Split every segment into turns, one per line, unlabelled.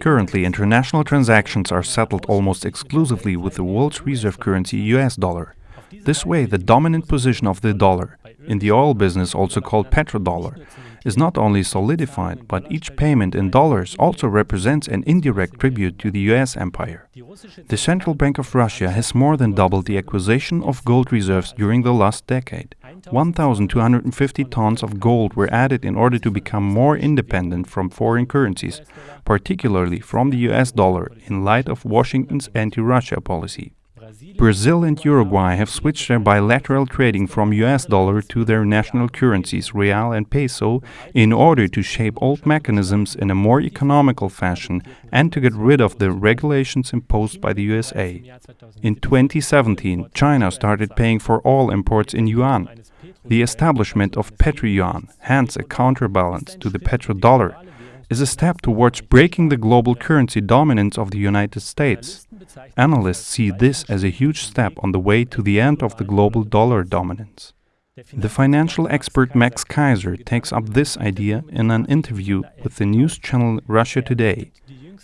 Currently, international transactions are settled almost exclusively with the world's reserve currency US dollar. This way, the dominant position of the dollar, in the oil business also called petrodollar, is not only solidified, but each payment in dollars also represents an indirect tribute to the US empire. The Central Bank of Russia has more than doubled the acquisition of gold reserves during the last decade. 1,250 tons of gold were added in order to become more independent from foreign currencies, particularly from the US dollar, in light of Washington's anti Russia policy. Brazil and Uruguay have switched their bilateral trading from US dollar to their national currencies, real and peso, in order to shape old mechanisms in a more economical fashion and to get rid of the regulations imposed by the USA. In 2017, China started paying for all imports in yuan. The establishment of petro-yuan, hence a counterbalance to the petrodollar, is a step towards breaking the global currency dominance of the United States. Analysts see this as a huge step on the way to the end of the global dollar dominance. The financial expert Max Keiser takes up this idea in an interview with the news channel Russia Today.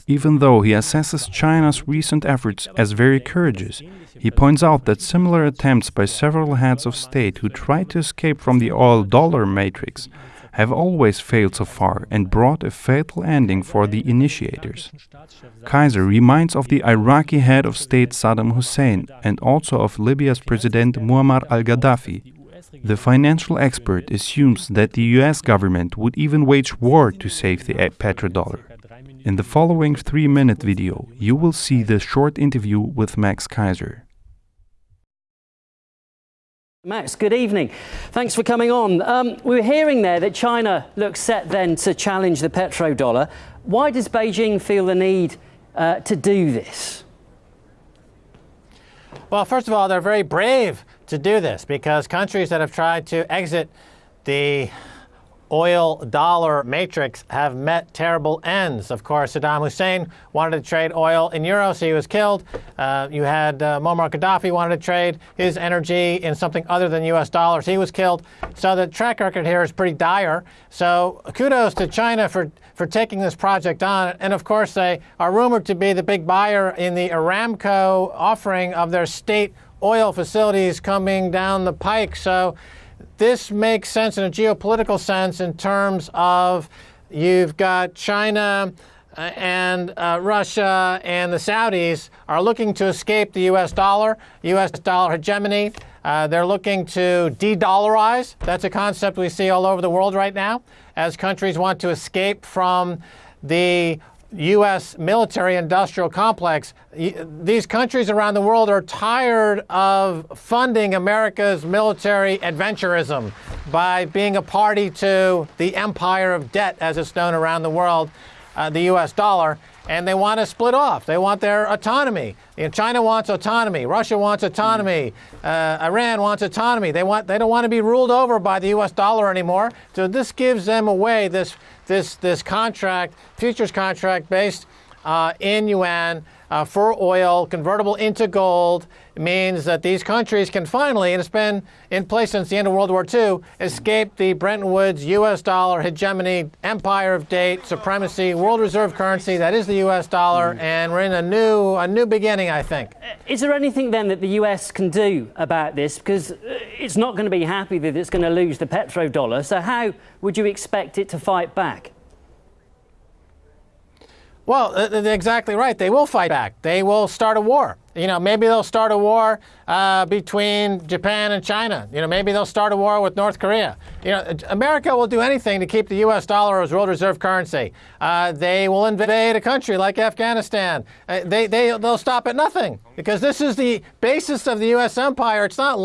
Even though he assesses China's recent efforts as very courageous, he points out that similar attempts by several heads of state who tried to escape from the oil dollar matrix have always failed so far and brought a fatal ending for the initiators. Keiser reminds of the Iraqi head of state Saddam Hussein and also of Libya's President Muammar al Gaddafi. The financial expert assumes that the US government would even wage war to save the petrodollar. In the following three minute video, you will see the short interview with Max Keiser.
Max, good evening. Thanks for coming on. Um, we were hearing there that China looks set then to challenge the petrodollar. Why does Beijing feel the need uh, to do this?
Well, first of all, they're very brave to do this because countries that have tried to exit the oil dollar matrix have met terrible ends. Of course, Saddam Hussein wanted to trade oil in euros, he was killed. Uh, you had uh, Muammar Gaddafi wanted to trade his energy in something other than US dollars, he was killed. So the track record here is pretty dire. So kudos to China for, for taking this project on. And of course, they are rumored to be the big buyer in the Aramco offering of their state oil facilities coming down the pike. So this makes sense in a geopolitical sense in terms of you've got China uh, and uh, Russia and the Saudis are looking to escape the US dollar, US dollar hegemony. Uh, they're looking to de dollarize. That's a concept we see all over the world right now as countries want to escape from the U.S. military industrial complex. These countries around the world are tired of funding America's military adventurism by being a party to the empire of debt, as it's known around the world, uh, the U.S. dollar, and they want to split off. They want their autonomy. You know, China wants autonomy. Russia wants autonomy. Uh, Iran wants autonomy. They want. They don't want to be ruled over by the U.S. dollar anymore. So this gives them away this this, this contract, futures contract based uh, in yuan uh, for oil, convertible into gold, means that these countries can finally, and it's been in place since the end of World War II, escape the Bretton Woods U.S. dollar hegemony, empire of date, supremacy, world reserve currency that is the U.S. dollar, mm. and we're in a new, a new beginning, I think. Uh,
is there anything then that the U.S. can do about this? Because uh, it's not going to be happy that it's going to lose the petrodollar. So how would you expect it to fight back?
Well, exactly right. They will fight back. They will start a war. You know, maybe they'll start a war uh, between Japan and China. You know, maybe they'll start a war with North Korea. You know, America will do anything to keep the U.S. dollar as world reserve currency. Uh, they will invade a country like Afghanistan. Uh, they, they, they'll stop at nothing because this is the basis of the U.S. empire. It's not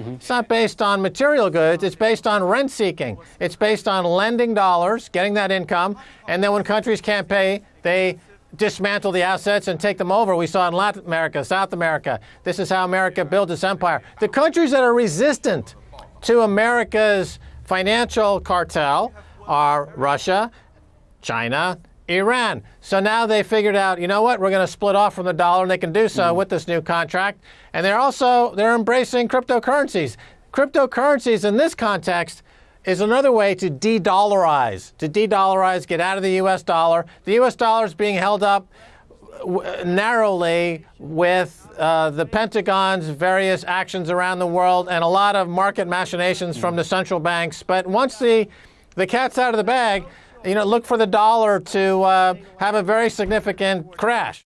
land-based. Mm-hmm. It's not based on material goods. It's based on rent seeking. It's based on lending dollars, getting that income, and then when countries can't pay, they dismantle the assets and take them over. We saw in Latin America, South America. This is how America built its empire. The countries that are resistant to America's financial cartel are Russia, China, Iran. So now they figured out, you know what, we're going to split off from the dollar, and they can do so mm. with this new contract. And they're also they're embracing cryptocurrencies. Cryptocurrencies in this context is another way to de-dollarize, to de-dollarize, get out of the U.S. dollar. The U.S. dollar is being held up narrowly with uh, the Pentagon's various actions around the world and a lot of market machinations from the central banks. But once the the cat's out of the bag, you know, look for the dollar to uh, have a very significant crash.